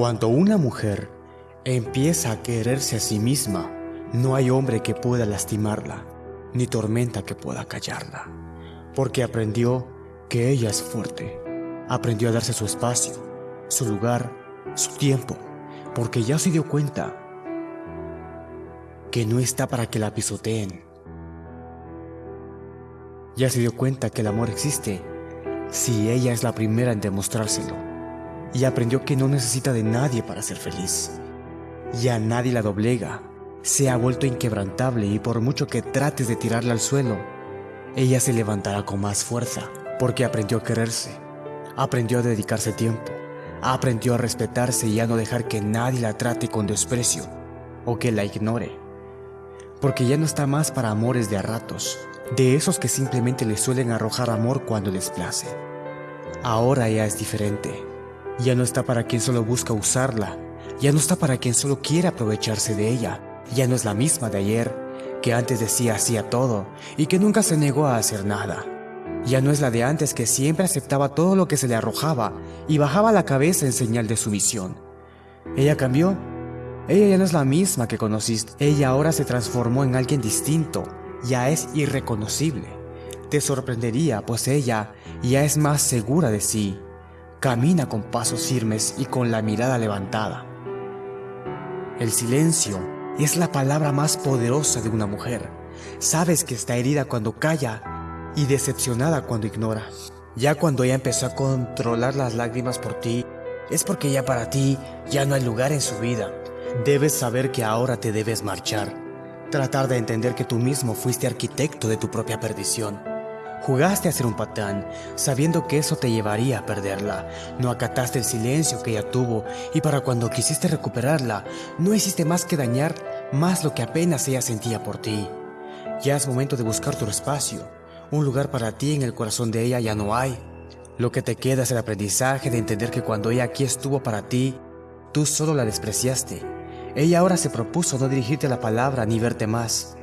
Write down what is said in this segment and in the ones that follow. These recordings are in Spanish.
Cuando una mujer empieza a quererse a sí misma, no hay hombre que pueda lastimarla, ni tormenta que pueda callarla, porque aprendió que ella es fuerte, aprendió a darse su espacio, su lugar, su tiempo, porque ya se dio cuenta que no está para que la pisoteen. Ya se dio cuenta que el amor existe si ella es la primera en demostrárselo y aprendió que no necesita de nadie para ser feliz. Ya nadie la doblega, se ha vuelto inquebrantable y por mucho que trates de tirarla al suelo, ella se levantará con más fuerza porque aprendió a quererse, aprendió a dedicarse tiempo, aprendió a respetarse y a no dejar que nadie la trate con desprecio o que la ignore. Porque ya no está más para amores de a ratos, de esos que simplemente le suelen arrojar amor cuando les place. Ahora ya es diferente. Ya no está para quien solo busca usarla, ya no está para quien solo quiere aprovecharse de ella, ya no es la misma de ayer, que antes decía hacía todo y que nunca se negó a hacer nada. Ya no es la de antes que siempre aceptaba todo lo que se le arrojaba y bajaba la cabeza en señal de sumisión. Ella cambió. Ella ya no es la misma que conociste. Ella ahora se transformó en alguien distinto. Ya es irreconocible. Te sorprendería, pues ella ya es más segura de sí. Camina con pasos firmes y con la mirada levantada. El silencio es la palabra más poderosa de una mujer. Sabes que está herida cuando calla y decepcionada cuando ignora. Ya cuando ella empezó a controlar las lágrimas por ti, es porque ya para ti ya no hay lugar en su vida. Debes saber que ahora te debes marchar. Tratar de entender que tú mismo fuiste arquitecto de tu propia perdición. Jugaste a ser un patán, sabiendo que eso te llevaría a perderla. No acataste el silencio que ella tuvo y para cuando quisiste recuperarla, no hiciste más que dañar más lo que apenas ella sentía por ti. Ya es momento de buscar tu espacio. Un lugar para ti en el corazón de ella ya no hay. Lo que te queda es el aprendizaje de entender que cuando ella aquí estuvo para ti, tú solo la despreciaste. Ella ahora se propuso no dirigirte la palabra ni verte más.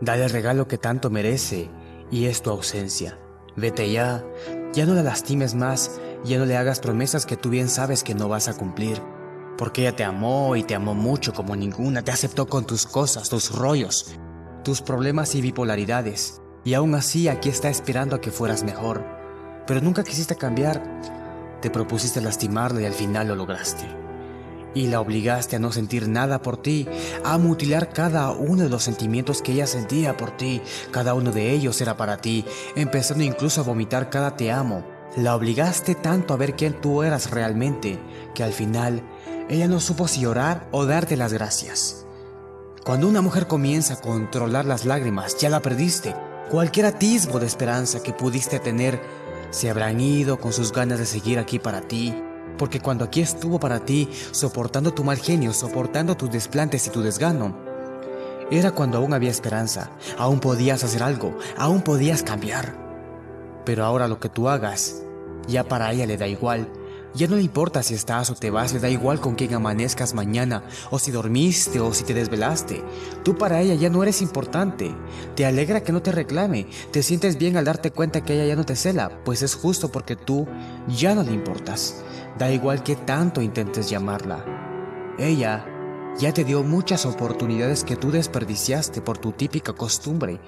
Dale el regalo que tanto merece y es tu ausencia. Vete ya, ya no la lastimes más, ya no le hagas promesas que tú bien sabes que no vas a cumplir. Porque ella te amó y te amó mucho como ninguna, te aceptó con tus cosas, tus rollos, tus problemas y bipolaridades. Y aún así aquí está esperando a que fueras mejor. Pero nunca quisiste cambiar. Te propusiste lastimarla y al final lo lograste y la obligaste a no sentir nada por ti, a mutilar cada uno de los sentimientos que ella sentía por ti, cada uno de ellos era para ti, empezando incluso a vomitar cada te amo. La obligaste tanto a ver quién tú eras realmente, que al final ella no supo si llorar o darte las gracias. Cuando una mujer comienza a controlar las lágrimas, ya la perdiste. Cualquier atisbo de esperanza que pudiste tener se habrán ido con sus ganas de seguir aquí para ti, porque cuando aquí estuvo para ti, soportando tu mal genio, soportando tus desplantes y tu desgano, era cuando aún había esperanza, aún podías hacer algo, aún podías cambiar. Pero ahora lo que tú hagas, ya para ella le da igual. Ya no le importa si estás o te vas, le da igual con quién amanezcas mañana, o si dormiste o si te desvelaste. Tú para ella ya no eres importante. Te alegra que no te reclame, te sientes bien al darte cuenta que ella ya no te cela, pues es justo porque tú ya no le importas. Da igual que tanto intentes llamarla. Ella ya te dio muchas oportunidades que tú desperdiciaste por tu típica costumbre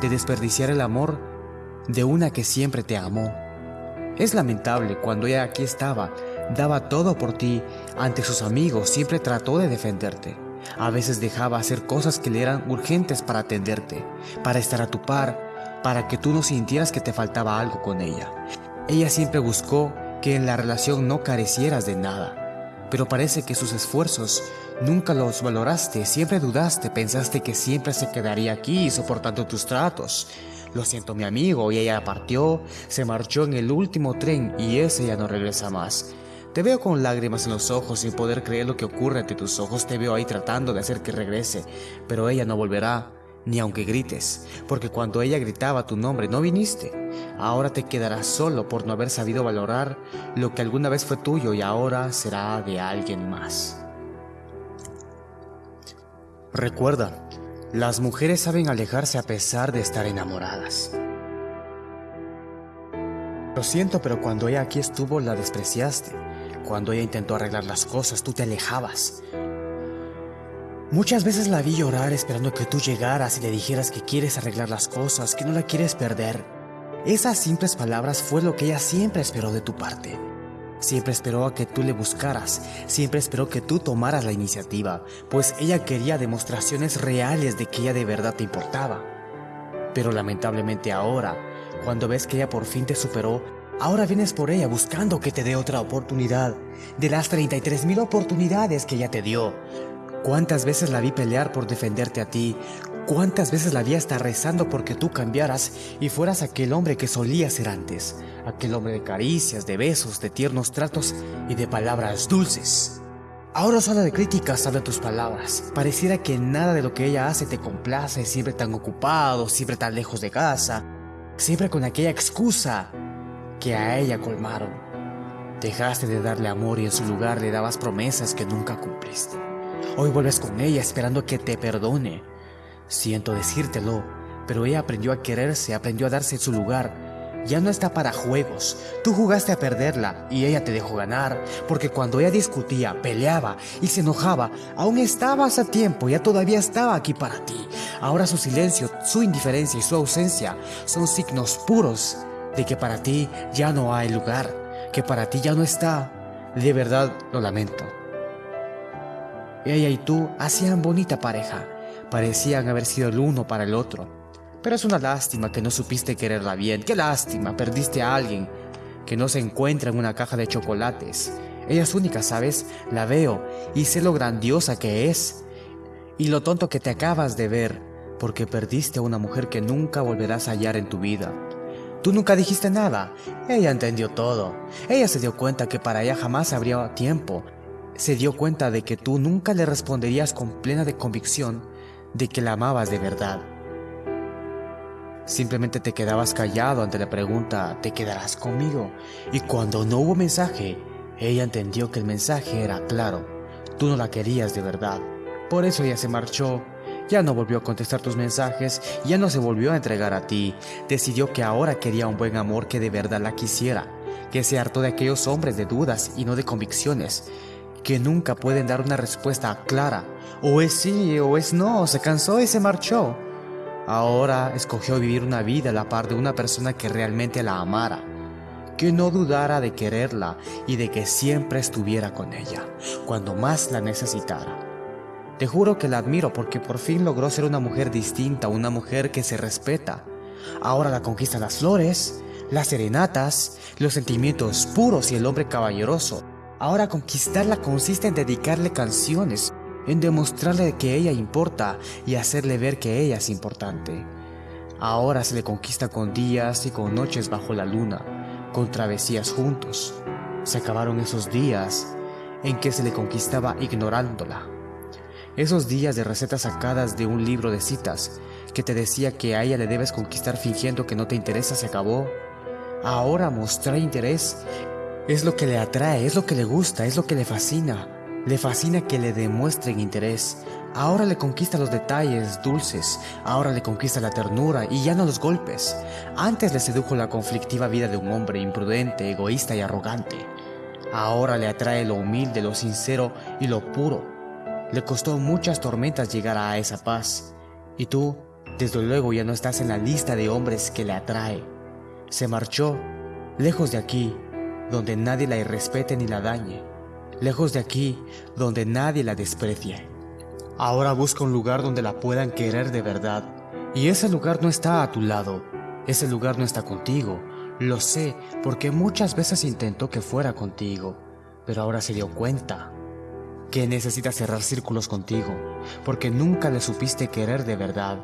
de desperdiciar el amor de una que siempre te amó. Es lamentable cuando ella aquí estaba, daba todo por ti, ante sus amigos siempre trató de defenderte. A veces dejaba hacer cosas que le eran urgentes para atenderte, para estar a tu par, para que tú no sintieras que te faltaba algo con ella. Ella siempre buscó que en la relación no carecieras de nada. Pero parece que sus esfuerzos nunca los valoraste, siempre dudaste, pensaste que siempre se quedaría aquí soportando tus tratos. Lo siento mi amigo, y ella partió, se marchó en el último tren y ese ya no regresa más. Te veo con lágrimas en los ojos sin poder creer lo que ocurre ante tus ojos, te veo ahí tratando de hacer que regrese, pero ella no volverá ni aunque grites, porque cuando ella gritaba tu nombre no viniste. Ahora te quedarás solo por no haber sabido valorar lo que alguna vez fue tuyo y ahora será de alguien más. Recuerda, las mujeres saben alejarse a pesar de estar enamoradas. Lo siento, pero cuando ella aquí estuvo la despreciaste. cuando ella intentó arreglar las cosas, tú te alejabas. Muchas veces la vi llorar esperando que tú llegaras y le dijeras que quieres arreglar las cosas, que no la quieres perder. Esas simples palabras fue lo que ella siempre esperó de tu parte. Siempre esperó a que tú le buscaras, siempre esperó que tú tomaras la iniciativa, pues ella quería demostraciones reales de que ella de verdad te importaba. Pero lamentablemente ahora, cuando ves que ella por fin te superó, ahora vienes por ella buscando que te dé otra oportunidad, de las 33 mil oportunidades que ella te dio. ¿Cuántas veces la vi pelear por defenderte a ti? ¿Cuántas veces la vi estar rezando porque tú cambiaras y fueras aquel hombre que solías ser antes? Aquel hombre de caricias, de besos, de tiernos tratos y de palabras dulces. Ahora solo de críticas sabe tus palabras. Pareciera que nada de lo que ella hace te complace, siempre tan ocupado, siempre tan lejos de casa, siempre con aquella excusa que a ella colmaron. Dejaste de darle amor y en su lugar le dabas promesas que nunca cumpliste. Hoy vuelves con ella esperando que te perdone. Siento decírtelo, pero ella aprendió a quererse, aprendió a darse su lugar. Ya no está para juegos. Tú jugaste a perderla y ella te dejó ganar, porque cuando ella discutía, peleaba y se enojaba, aún estabas a tiempo, ya todavía estaba aquí para ti. Ahora su silencio, su indiferencia y su ausencia son signos puros de que para ti ya no hay lugar, que para ti ya no está. De verdad lo lamento. Ella y tú hacían bonita pareja, parecían haber sido el uno para el otro. Pero es una lástima que no supiste quererla bien, qué lástima, perdiste a alguien que no se encuentra en una caja de chocolates. Ella es única, ¿sabes? La veo y sé lo grandiosa que es y lo tonto que te acabas de ver porque perdiste a una mujer que nunca volverás a hallar en tu vida. Tú nunca dijiste nada. Ella entendió todo. Ella se dio cuenta que para ella jamás habría tiempo se dio cuenta de que tú nunca le responderías con plena de convicción de que la amabas de verdad. Simplemente te quedabas callado ante la pregunta, ¿te quedarás conmigo? Y cuando no hubo mensaje, ella entendió que el mensaje era claro, tú no la querías de verdad. Por eso ella se marchó, ya no volvió a contestar tus mensajes, ya no se volvió a entregar a ti, decidió que ahora quería un buen amor que de verdad la quisiera, que se hartó de aquellos hombres de dudas y no de convicciones, que nunca pueden dar una respuesta clara. O es sí o es no, se cansó y se marchó. Ahora escogió vivir una vida a la par de una persona que realmente la amara, que no dudara de quererla y de que siempre estuviera con ella, cuando más la necesitara. Te juro que la admiro porque por fin logró ser una mujer distinta, una mujer que se respeta. Ahora la conquistan las flores, las serenatas, los sentimientos puros y el hombre caballeroso. Ahora conquistarla consiste en dedicarle canciones, en demostrarle que ella importa y hacerle ver que ella es importante. Ahora se le conquista con días y con noches bajo la luna, con travesías juntos. Se acabaron esos días en que se le conquistaba ignorándola. Esos días de recetas sacadas de un libro de citas que te decía que a ella le debes conquistar fingiendo que no te interesa se acabó. Ahora mostrar interés es lo que le atrae, es lo que le gusta, es lo que le fascina. Le fascina que le demuestren interés. Ahora le conquista los detalles dulces, ahora le conquista la ternura y ya no los golpes. Antes le sedujo la conflictiva vida de un hombre imprudente, egoísta y arrogante. Ahora le atrae lo humilde, lo sincero y lo puro. Le costó muchas tormentas llegar a esa paz. Y tú, desde luego, ya no estás en la lista de hombres que le atrae. Se marchó, lejos de aquí, donde nadie la irrespete ni la dañe, lejos de aquí, donde nadie la desprecie. Ahora busca un lugar donde la puedan querer de verdad, y ese lugar no está a tu lado, ese lugar no está contigo, lo sé porque muchas veces intentó que fuera contigo, pero ahora se dio cuenta que necesita cerrar círculos contigo, porque nunca le supiste querer de verdad.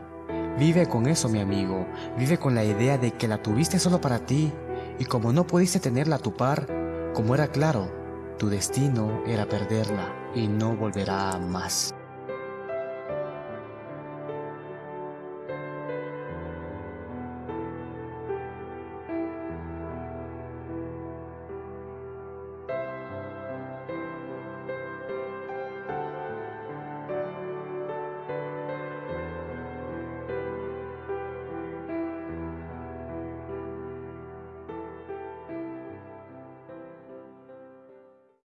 Vive con eso, mi amigo, vive con la idea de que la tuviste solo para ti, y como no pudiste tenerla a tu par, como era claro, tu destino era perderla y no volverá más.